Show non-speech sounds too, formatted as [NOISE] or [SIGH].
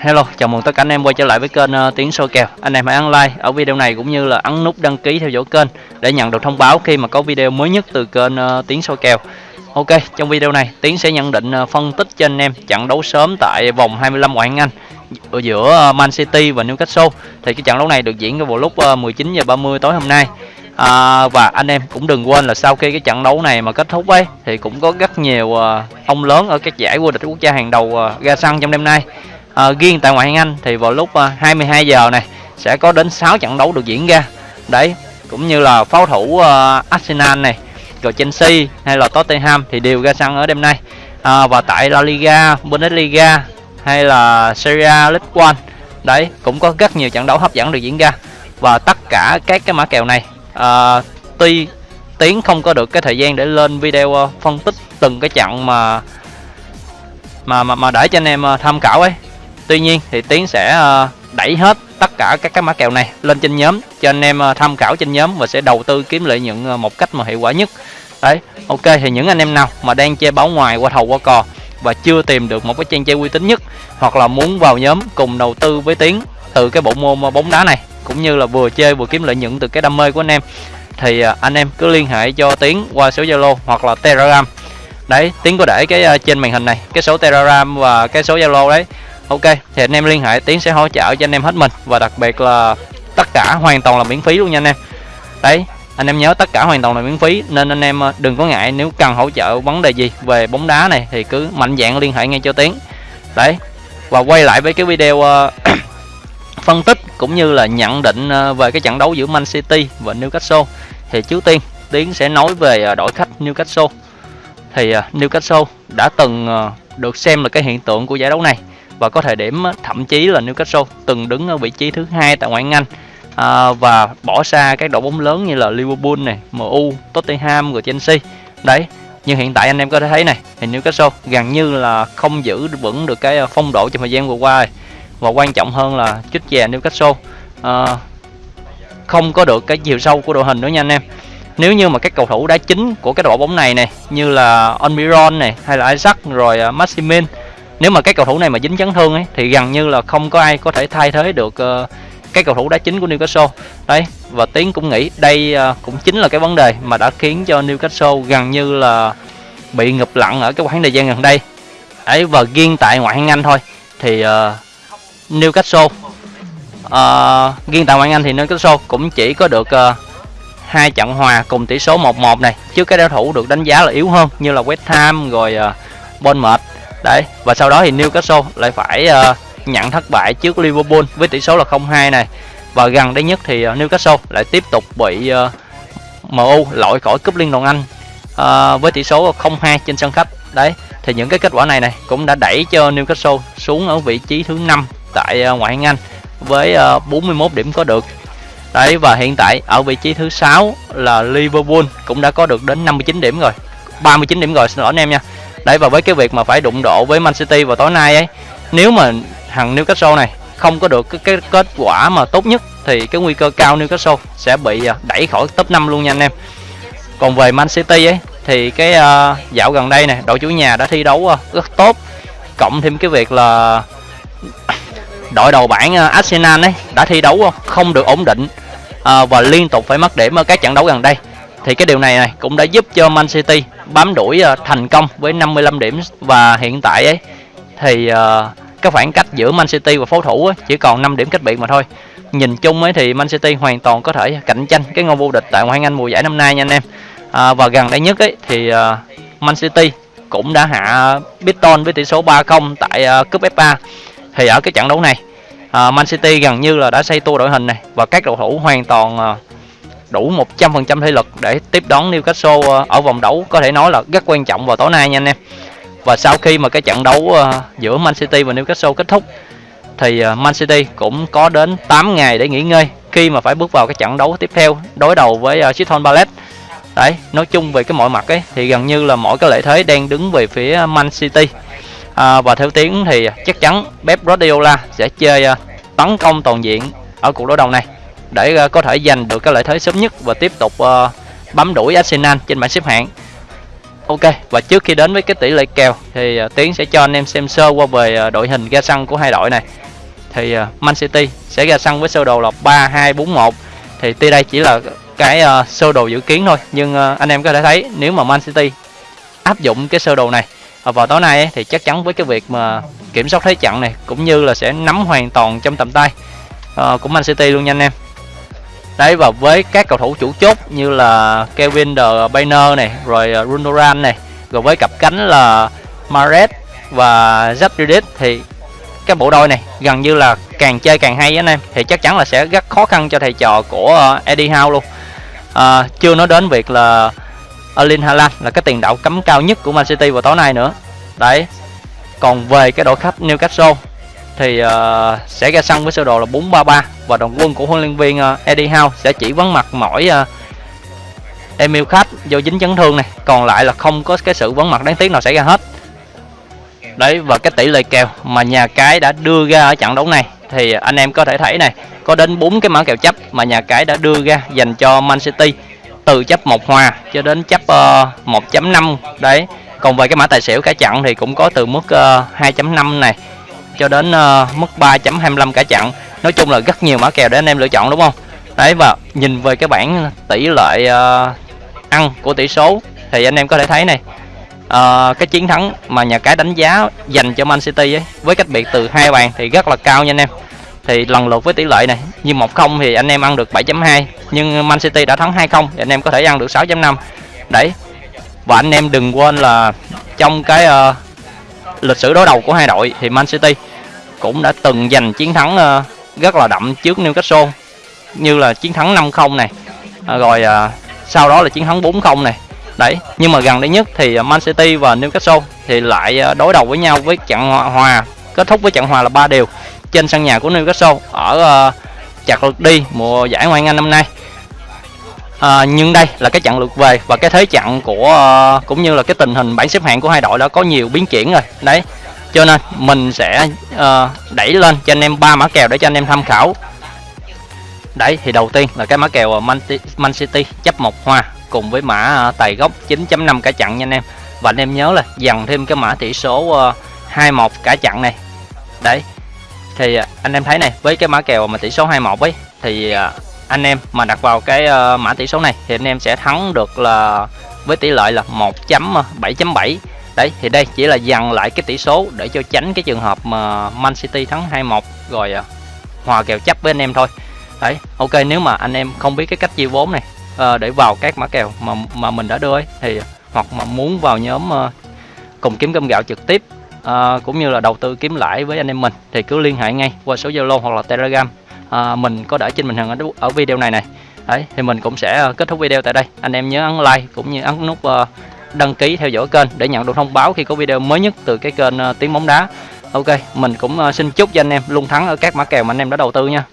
Hello, chào mừng tất cả anh em quay trở lại với kênh uh, Tiếng Soi Kèo. Anh em hãy ấn like ở video này cũng như là ấn nút đăng ký theo dõi kênh để nhận được thông báo khi mà có video mới nhất từ kênh uh, Tiếng Soi Kèo. Ok, trong video này Tiến sẽ nhận định uh, phân tích cho anh em trận đấu sớm tại vòng 25 ngoại hạng Anh ở giữa Man City và Newcastle. Thì cái trận đấu này được diễn vào lúc 19 giờ 30 tối hôm nay. À, và anh em cũng đừng quên là sau khi cái trận đấu này mà kết thúc ấy thì cũng có rất nhiều uh, ông lớn ở các giải vô địch quốc gia hàng đầu uh, ra sân trong đêm nay Ờ, à, riêng tại ngoại hạng Anh thì vào lúc ờ, 22 giờ này sẽ có đến 6 trận đấu được diễn ra. Đấy cũng như là pháo thủ à, Arsenal này rồi Chelsea hay là Tottenham thì đều ra sân ở đêm nay. À, và tại La Liga, Bundesliga hay là Serie A, League One đấy cũng có rất nhiều trận đấu hấp dẫn được diễn ra. Và tất cả các cái mã kèo này à, tuy tiến không có được cái thời gian để lên video phân tích từng cái trận mà mà mà, mà để cho anh em tham khảo ấy Tuy nhiên thì Tiến sẽ ờ, đẩy hết tất cả các cái mã kèo này lên trên nhóm cho anh em ờ, tham khảo trên nhóm và sẽ đầu tư kiếm lợi nhuận ờ, một cách mà hiệu quả nhất. Đấy, ok thì những anh em nào mà đang chơi báo ngoài qua thầu qua cò và chưa tìm được một cái trang chơi uy tín nhất hoặc là muốn vào nhóm cùng đầu tư với Tiến từ cái bộ môn bóng đá này cũng như là vừa chơi vừa kiếm lợi nhuận từ cái đam mê của anh em thì anh em cứ liên hệ cho Tiến qua số Zalo hoặc là Telegram. Đấy, Tiến có để cái trên màn hình này, cái số Telegram và cái số Zalo đấy ok thì anh em liên hệ tiến sẽ hỗ trợ cho anh em hết mình. Và đặc biệt là tất cả hoàn toàn là miễn phí luôn nha anh em. Đấy anh em nhớ tất cả hoàn toàn là miễn phí nên anh em ờ, đừng có ngại nếu cần hỗ trợ vấn đề gì về bóng đá này thì cứ mạnh dạng liên hệ ngay cho tiến. Đấy và quay lại với cái video uh, [CLEARS THROAT] phân tích cũng như là nhận định ờ, về cái trận đấu giữa Man City và Newcastle. Thì trước tiên tiến sẽ nói về đội khách Newcastle. Thì Newcastle đã từng được xem là cái hiện tượng của giải đấu này và có thời điểm thậm chí là Newcastle từng đứng ở vị trí thứ hai tại ngoại hạng Anh. À, và bỏ xa các đội bóng lớn như là Liverpool này, MU, Tottenham và Chelsea. Đấy, nhưng hiện tại anh em có thể thấy này, thì Newcastle gần như là không giữ vững được cái à, phong độ trong thời gian vừa qua và quan trọng hơn là chút chè Newcastle à, không có được cái chiều sâu của đội hình nữa nha anh em. Nếu như mà các cầu thủ đá chính của cái đội bóng này này như là Onmiron này hay là Isaac rồi uh, Maximin nếu mà các cầu thủ này mà dính chấn thương ấy thì gần như là không có ai có thể thay thế được uh, cái cầu thủ đá chính của Newcastle. Đấy và tiến cũng nghĩ đây uh, cũng chính là cái vấn đề mà đã khiến cho Newcastle gần như là bị ngập lặng ở cái khoảng thời gian gần đây. Ấy và riêng tại ngoại hạng Anh thôi thì uh, Newcastle uh, riêng tại ngoại hạng Anh thì Newcastle cũng chỉ có được uh, hai trận hòa cùng tỷ số 1-1 này. Trước cái đối thủ được đánh giá là yếu hơn như là West Ham rồi uh, Bournemouth đấy và sau đó thì Newcastle lại phải uh, nhận thất bại trước Liverpool với tỷ số là 0-2 này. Và gần đây nhất thì ờ, Newcastle lại tiếp tục bị ờ, uh, MU loại khỏi cúp Liên đoàn Anh uh, với tỷ số 0-2 trên sân khách. Đấy thì những cái kết quả này này cũng đã đẩy cho Newcastle xuống ở vị trí thứ năm tại uh, ngoại hạng Anh với uh, 41 điểm có được. Đấy và hiện tại ở vị trí thứ sáu là Liverpool cũng đã có được đến 59 điểm rồi. 39 điểm rồi xin lỗi anh em nha đấy và với cái việc mà phải đụng độ với Man City vào tối nay ấy nếu mà thằng Newcastle này không có được cái, cái kết quả mà tốt nhất thì cái nguy cơ cao Newcastle sẽ bị à, đẩy khỏi top 5 luôn nha anh em. Còn về Man City ấy thì cái uh, dạo gần đây này đội chủ nhà đã thi đấu uh, rất tốt. Cộng thêm cái việc là đội đầu bảng uh, Arsenal ấy đã thi đấu không được ổn định uh, và liên tục phải mất điểm ở các trận đấu gần đây thì cái điều này này cũng đã giúp cho Man City bám đuổi ờ, thành công với 55 điểm và hiện tại ấy thì ờ, cái khoảng cách giữa Man City và pháo thủ ấy, chỉ còn 5 điểm cách biệt mà thôi. Nhìn chung ấy thì Man City hoàn toàn có thể cạnh tranh cái ngôi vô địch tại ngoại hạng Anh mùa giải năm nay nha anh em. À, và gần đây nhất ấy thì Man City cũng đã hạ Biton với tỷ số 3-0 tại uh, cúp FA thì ở cái trận đấu này uh, Man City gần như là đã xây tua đội hình này và các cầu thủ hoàn toàn uh, đủ 100% thể lực để tiếp đón Newcastle ờ, ở vòng đấu có thể nói là rất quan trọng vào tối nay nha anh em. Và sau khi mà cái trận đấu ờ, giữa Man City và Newcastle kết thúc thì ờ, Man City cũng có đến 8 ngày để nghỉ ngơi khi mà phải bước vào cái trận đấu tiếp theo đối đầu với Crystal Palace. Đấy, nói chung về cái mọi mặt ấy thì gần như là mỗi cái lợi thế đang đứng về phía Man City. À, và theo tiếng thì chắc chắn Pep Guardiola sẽ chơi tấn công toàn diện ở cuộc đối đầu này để uh, có thể giành được cái lợi thế sớm nhất và tiếp tục uh, bám đuổi Arsenal trên bảng xếp hạng. Ok và trước khi đến với cái tỷ lệ kèo thì uh, Tiến sẽ cho anh em xem sơ qua về uh, đội hình ra sân của hai đội này. Thì uh, Man City sẽ ra sân với sơ đồ là 3241 thì tuy đây chỉ là cái uh, sơ đồ dự kiến thôi nhưng uh, anh em có thể thấy nếu mà Man City áp dụng cái sơ đồ này vào tối nay ấy, thì chắc chắn với cái việc mà kiểm soát thế trận này cũng như là sẽ nắm hoàn toàn trong tầm tay uh, của Man City luôn nha anh em đấy và với các cầu thủ chủ chốt như là Kevin De Bruyne này rồi à, Rundoran này rồi với cặp cánh là Mares và Zidane thì cái bộ đôi này gần như là càng chơi càng hay anh em. Thì chắc chắn là sẽ rất khó khăn cho thầy trò của à, Eddie Howe luôn. À, chưa nói đến việc là Erling Haaland là cái tiền đạo cấm cao nhất của Man City vào tối nay nữa. Đấy còn về cái đội khách Newcastle thì uh, sẽ ra sân với sơ đồ là 433 và đồng quân của huấn luyện viên uh, Eddie Howe sẽ chỉ vắng mặt mỗi uh, Emil Khách do dính chấn thương này. Còn lại là không có cái sự vắng mặt đáng tiếc nào xảy ra hết. Đấy và cái tỷ lệ kèo mà nhà cái đã đưa ra ở trận đấu này thì anh em có thể thấy này có đến bốn cái mã kèo chấp mà nhà cái đã đưa ra dành cho Man City từ chấp một hòa cho đến chấp uh, 1.5 đấy còn về cái mã tài xỉu cả trận thì cũng có từ mức uh, 2.5 này cho đến uh, mức 3.25 cả chặn nói chung là rất nhiều mã kèo để anh em lựa chọn đúng không? Đấy và nhìn về cái bảng tỷ lệ uh, ăn của tỷ số thì anh em có thể thấy này uh, cái chiến thắng mà nhà cái đánh giá dành cho Man City ấy với cách biệt từ hai bàn thì rất là cao nha anh em. Thì lần lượt với tỷ lệ này như một không thì anh em ăn được 7.2 nhưng Man City đã thắng 2-0 thì anh em có thể ăn được 6.5 đấy và anh em đừng quên là trong cái uh, lịch sử đối đầu của hai đội thì Man City cũng đã từng giành chiến thắng uh, rất là đậm trước Newcastle như là chiến thắng 5-0 này à, rồi uh, sau đó là chiến thắng 4-0 này. Đấy nhưng mà gần đây nhất thì à, Man City và Newcastle thì lại đối đầu với nhau với trận hòa kết thúc với trận hòa là ba đều trên sân nhà của Newcastle ở ờ, uh, chặt đi mùa giải Ngoại hạng Anh năm nay à, nhưng đây là cái trận lượt về và cái thế trận của ờ, cũng như là cái tình hình bảng xếp hạng của hai đội đã có nhiều biến chuyển rồi. Đấy cho nên mình sẽ uh, đẩy lên cho anh em ba mã kèo để cho anh em tham khảo. Đấy thì đầu tiên là cái mã kèo Man, Man City chấp một hoa cùng với mã ờ, tài gốc 9.5 cả chặn nha anh em. Và anh em nhớ là dằn thêm cái mã tỷ số uh, 21 cả chặn này. Đấy thì anh em thấy này với cái mã kèo mà tỷ số 21 ấy thì anh em mà đặt vào cái uh, mã tỷ số này thì anh em sẽ thắng được là với tỷ lệ là 1.7.7 ờ, đấy thì đây chỉ là dằn lại cái tỷ số để cho tránh cái trường hợp mà Man City thắng 2-1 rồi uh, hòa kèo chấp với anh em thôi. Đấy ok nếu mà anh em không biết cái cách chia vốn này uh, để vào các mã kèo mà mà mình đã đưa ấy, thì hoặc mà muốn vào nhóm uh, cùng kiếm cơm gạo trực tiếp uh, cũng như là đầu tư kiếm lãi với anh em mình thì cứ liên hệ ngay qua số Zalo hoặc là Telegram à, mình có để trên màn hình ở, ở video này này. Đấy thì mình cũng sẽ ờ, kết thúc video tại đây. Anh em nhớ ấn like cũng như ấn nút uh, đăng ký theo dõi kênh để nhận được thông báo khi có video mới nhất từ cái kênh uh, tiếng bóng đá. Ok mình cũng uh, xin chúc cho anh em luôn thắng ở các mã kèo mà anh em đã đầu tư nha.